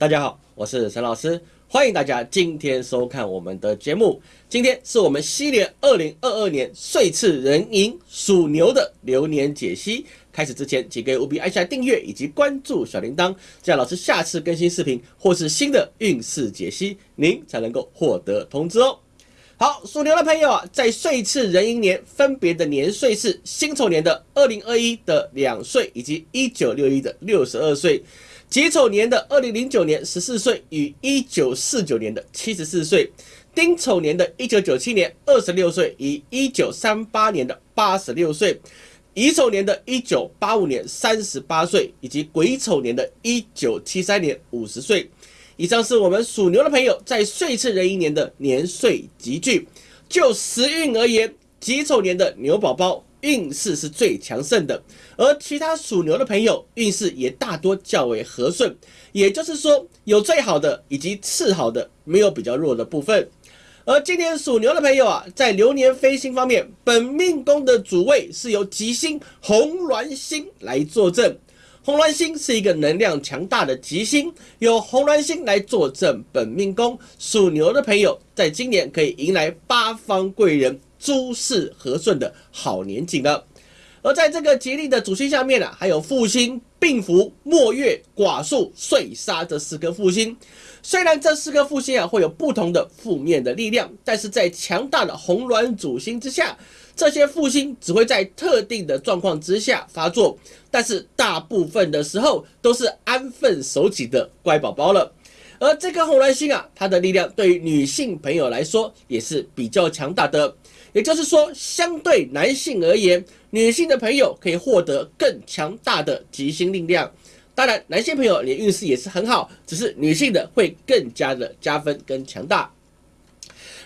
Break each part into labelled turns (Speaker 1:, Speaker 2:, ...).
Speaker 1: 大家好，我是陈老师，欢迎大家今天收看我们的节目。今天是我们西年二零二二年岁次壬寅属牛的流年解析。开始之前，请各位务必按下订阅以及关注小铃铛，这样老师下次更新视频或是新的运势解析，您才能够获得通知哦。好，属牛的朋友啊，在岁次壬寅年分别的年岁是辛丑年的二零二一的两岁，以及一九六一的六十二岁；己丑年的二零零九年十四岁，与一九四九年的七十四岁；丁丑年的一九九七年二十六岁，与一九三八年的八十六岁；乙丑年的一九八五年三十八岁，以及癸丑年的一九七三年五十岁。以上是我们属牛的朋友在岁次壬寅年的年岁集聚。就时运而言，己丑年的牛宝宝运势是最强盛的，而其他属牛的朋友运势也大多较为和顺。也就是说，有最好的以及次好的，没有比较弱的部分。而今年属牛的朋友啊，在流年飞星方面，本命宫的主位是由吉星红鸾星来坐镇。红鸾星是一个能量强大的吉星，由红鸾星来坐镇本命宫，属牛的朋友在今年可以迎来八方贵人、诸事和顺的好年景了。而在这个吉利的主星下面呢，还有复星、病符、末月、寡宿、碎杀这四颗复星。虽然这四颗复星啊会有不同的负面的力量，但是在强大的红鸾主星之下。这些复星只会在特定的状况之下发作，但是大部分的时候都是安分守己的乖宝宝了。而这颗红鸾星啊，它的力量对于女性朋友来说也是比较强大的。也就是说，相对男性而言，女性的朋友可以获得更强大的吉星力量。当然，男性朋友你运势也是很好，只是女性的会更加的加分跟强大。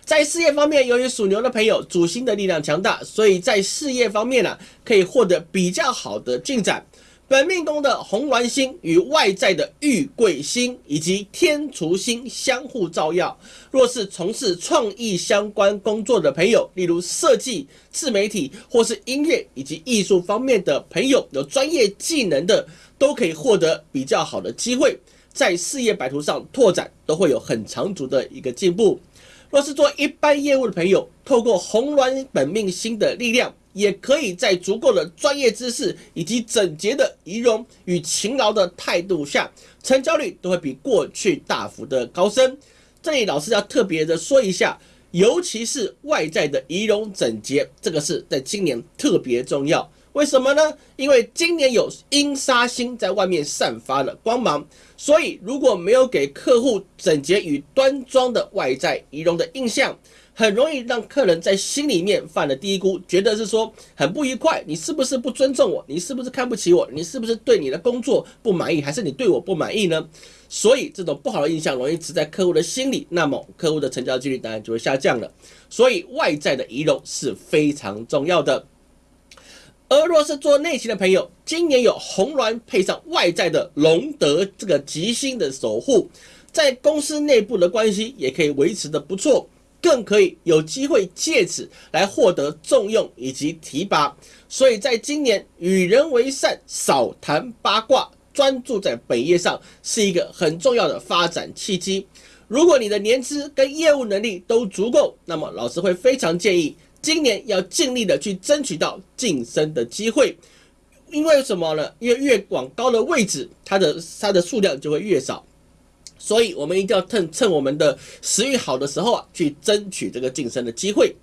Speaker 1: 在事业方面，由于属牛的朋友主星的力量强大，所以在事业方面呢，可以获得比较好的进展。本命宫的红鸾星与外在的玉桂星以及天厨星相互照耀。若是从事创意相关工作的朋友，例如设计、自媒体或是音乐以及艺术方面的朋友，有专业技能的，都可以获得比较好的机会，在事业版图上拓展，都会有很长足的一个进步。若是做一般业务的朋友，透过红鸾本命星的力量，也可以在足够的专业知识以及整洁的仪容与勤劳的态度下，成交率都会比过去大幅的高升。这里老师要特别的说一下，尤其是外在的仪容整洁，这个是在今年特别重要。为什么呢？因为今年有阴杀星在外面散发了光芒，所以如果没有给客户整洁与端庄的外在仪容的印象，很容易让客人在心里面犯了低估，觉得是说很不愉快。你是不是不尊重我？你是不是看不起我？你是不是对你的工作不满意？还是你对我不满意呢？所以这种不好的印象容易植在客户的心里，那么客户的成交几率当然就会下降了。所以外在的仪容是非常重要的。而若是做内勤的朋友，今年有红鸾配上外在的龙德这个吉星的守护，在公司内部的关系也可以维持的不错，更可以有机会借此来获得重用以及提拔。所以在今年与人为善，少谈八卦，专注在本业上，是一个很重要的发展契机。如果你的年资跟业务能力都足够，那么老师会非常建议。今年要尽力的去争取到晋升的机会，因为什么呢？因为越往高的位置，它的它的数量就会越少，所以我们一定要趁趁我们的食欲好的时候啊，去争取这个晋升的机会。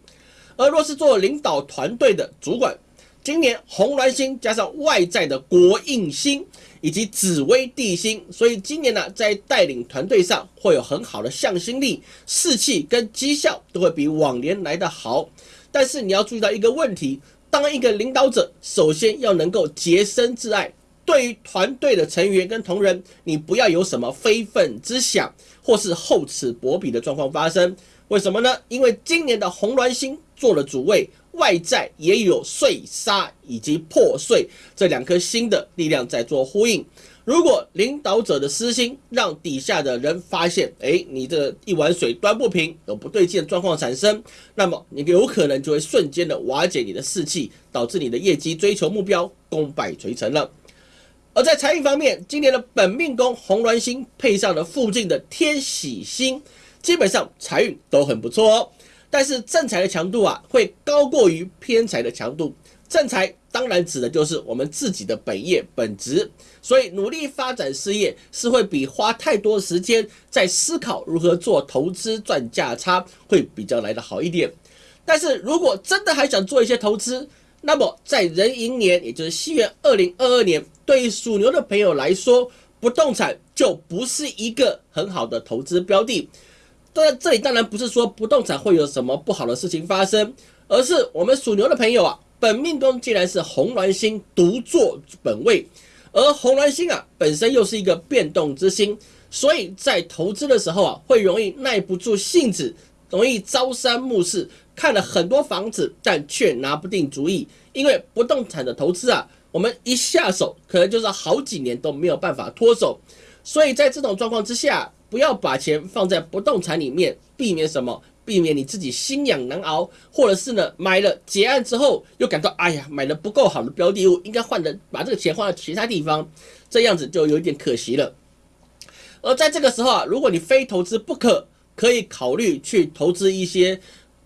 Speaker 1: 而若是做领导团队的主管，今年红鸾星加上外在的国印星以及紫微地星，所以今年呢，在带领团队上会有很好的向心力、士气跟绩效都会比往年来的好。但是你要注意到一个问题：当一个领导者，首先要能够洁身自爱。对于团队的成员跟同仁，你不要有什么非分之想，或是厚此薄彼的状况发生。为什么呢？因为今年的红鸾星做了主位，外在也有碎沙以及破碎这两颗星的力量在做呼应。如果领导者的私心让底下的人发现，哎，你这一碗水端不平，有不对劲的状况产生，那么你有可能就会瞬间的瓦解你的士气，导致你的业绩追求目标功败垂成了。而在财运方面，今年的本命宫红鸾星配上了附近的天喜星，基本上财运都很不错哦。但是正财的强度啊，会高过于偏财的强度。正财当然指的就是我们自己的本业本职，所以努力发展事业是会比花太多时间在思考如何做投资赚价差会比较来的好一点。但是如果真的还想做一些投资，那么在壬寅年，也就是西元二零二二年，对于属牛的朋友来说，不动产就不是一个很好的投资标的。当然，这里当然不是说不动产会有什么不好的事情发生，而是我们属牛的朋友啊，本命宫既然是红鸾星独坐本位，而红鸾星啊本身又是一个变动之星，所以在投资的时候啊，会容易耐不住性子，容易朝三暮四。看了很多房子，但却拿不定主意，因为不动产的投资啊，我们一下手可能就是好几年都没有办法脱手，所以在这种状况之下，不要把钱放在不动产里面，避免什么？避免你自己心痒难熬，或者是呢买了结案之后又感到哎呀买了不够好的标的物，应该换的把这个钱换到其他地方，这样子就有点可惜了。而在这个时候啊，如果你非投资不可，可以考虑去投资一些。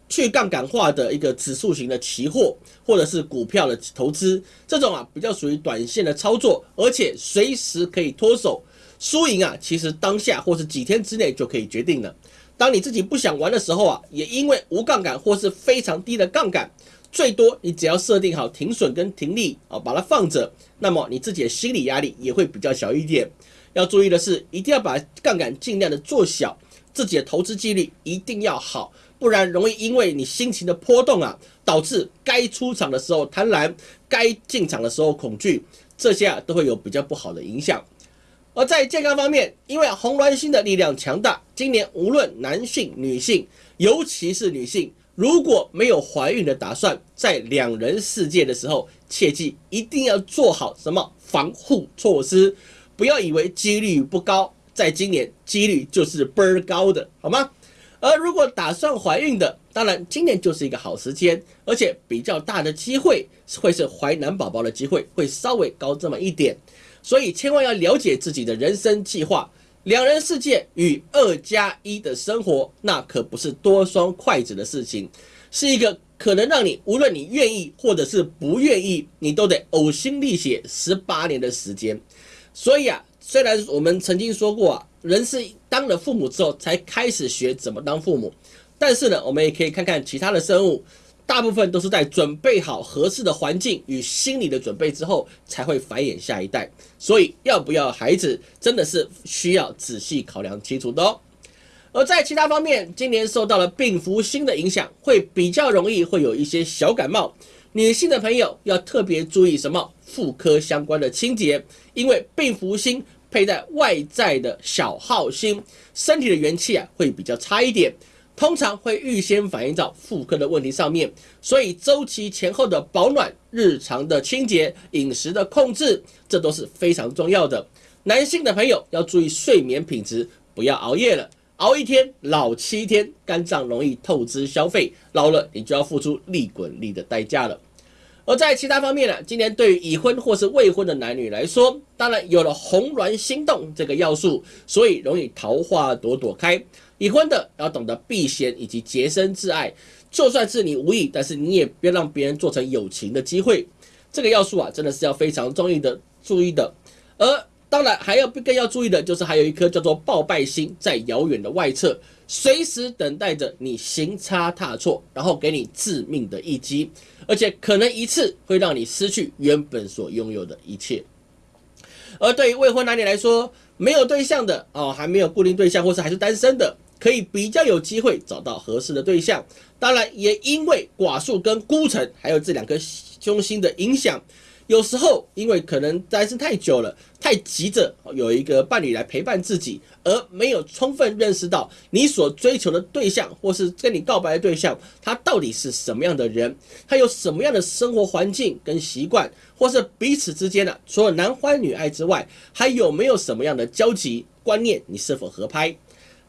Speaker 1: 去杠杆化的一个指数型的期货，或者是股票的投资，这种啊比较属于短线的操作，而且随时可以脱手，输赢啊其实当下或是几天之内就可以决定了。当你自己不想玩的时候啊，也因为无杠杆或是非常低的杠杆，最多你只要设定好停损跟停利啊，把它放着，那么你自己的心理压力也会比较小一点。要注意的是，一定要把杠杆尽量的做小，自己的投资纪律一定要好。不然容易因为你心情的波动啊，导致该出场的时候贪婪，该进场的时候恐惧，这些啊都会有比较不好的影响。而在健康方面，因为红鸾星的力量强大，今年无论男性、女性，尤其是女性，如果没有怀孕的打算，在两人世界的时候，切记一定要做好什么防护措施，不要以为几率不高，在今年几率就是倍儿高的，好吗？而如果打算怀孕的，当然今年就是一个好时间，而且比较大的机会会是怀男宝宝的机会会稍微高这么一点，所以千万要了解自己的人生计划。两人世界与二加一的生活，那可不是多双筷子的事情，是一个可能让你无论你愿意或者是不愿意，你都得呕心沥血十八年的时间。所以啊，虽然我们曾经说过啊。人是当了父母之后才开始学怎么当父母，但是呢，我们也可以看看其他的生物，大部分都是在准备好合适的环境与心理的准备之后，才会繁衍下一代。所以，要不要孩子，真的是需要仔细考量清楚的哦。而在其他方面，今年受到了病符星的影响，会比较容易会有一些小感冒。女性的朋友要特别注意什么妇科相关的清洁，因为病符星。佩戴外在的小号星，身体的元气啊会比较差一点，通常会预先反映到妇科的问题上面，所以周期前后的保暖、日常的清洁、饮食的控制，这都是非常重要的。男性的朋友要注意睡眠品质，不要熬夜了，熬一天老七天，肝脏容易透支消费，老了你就要付出利滚利的代价了。而在其他方面呢，今年对于已婚或是未婚的男女来说，当然有了红鸾心动这个要素，所以容易桃花朵朵开。已婚的要懂得避嫌以及洁身自爱，就算是你无意，但是你也别让别人做成友情的机会。这个要素啊，真的是要非常注意的，注意的。而当然还要更要注意的就是还有一颗叫做报败星在遥远的外侧。随时等待着你行差踏错，然后给你致命的一击，而且可能一次会让你失去原本所拥有的一切。而对于未婚男女来说，没有对象的哦，还没有固定对象，或是还是单身的，可以比较有机会找到合适的对象。当然，也因为寡数跟孤城还有这两颗凶星的影响。有时候，因为可能单身太久了，太急着有一个伴侣来陪伴自己，而没有充分认识到你所追求的对象，或是跟你告白的对象，他到底是什么样的人，他有什么样的生活环境跟习惯，或是彼此之间的除了男欢女爱之外，还有没有什么样的交集观念，你是否合拍？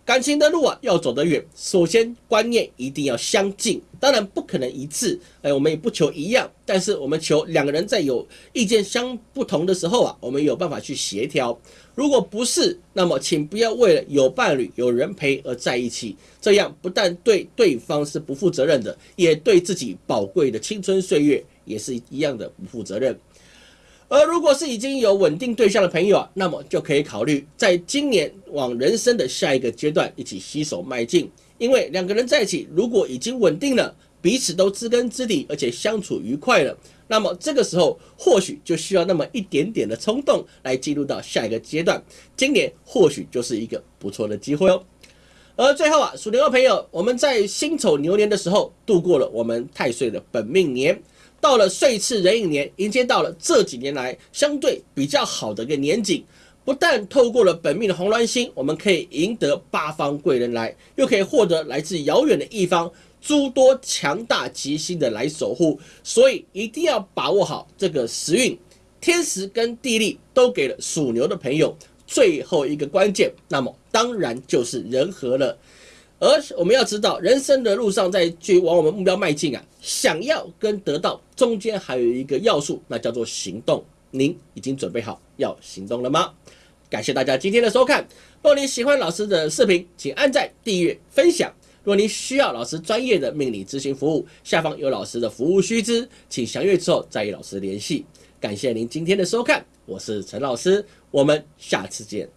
Speaker 1: 感情的路啊，要走得远，首先观念一定要相近，当然不可能一致，哎，我们也不求一样，但是我们求两个人在有意见相不同的时候啊，我们有办法去协调。如果不是，那么请不要为了有伴侣、有人陪而在一起，这样不但对对方是不负责任的，也对自己宝贵的青春岁月也是一样的不负责任。而如果是已经有稳定对象的朋友啊，那么就可以考虑在今年往人生的下一个阶段一起携手迈进。因为两个人在一起，如果已经稳定了，彼此都知根知底，而且相处愉快了，那么这个时候或许就需要那么一点点的冲动来进入到下一个阶段。今年或许就是一个不错的机会哦。而最后啊，属牛的朋友，我们在辛丑牛年的时候度过了我们太岁的本命年。到了岁次壬寅年，迎接到了这几年来相对比较好的一个年景。不但透过了本命的红鸾星，我们可以赢得八方贵人来，又可以获得来自遥远的一方诸多强大吉星的来守护。所以一定要把握好这个时运，天时跟地利都给了属牛的朋友。最后一个关键，那么当然就是人和了。而我们要知道，人生的路上，在去往我们目标迈进啊，想要跟得到中间还有一个要素，那叫做行动。您已经准备好要行动了吗？感谢大家今天的收看。若您喜欢老师的视频，请按赞、订阅、分享。如果您需要老师专业的命理咨询服务，下方有老师的服务须知，请详阅之后再与老师联系。感谢您今天的收看，我是陈老师，我们下次见。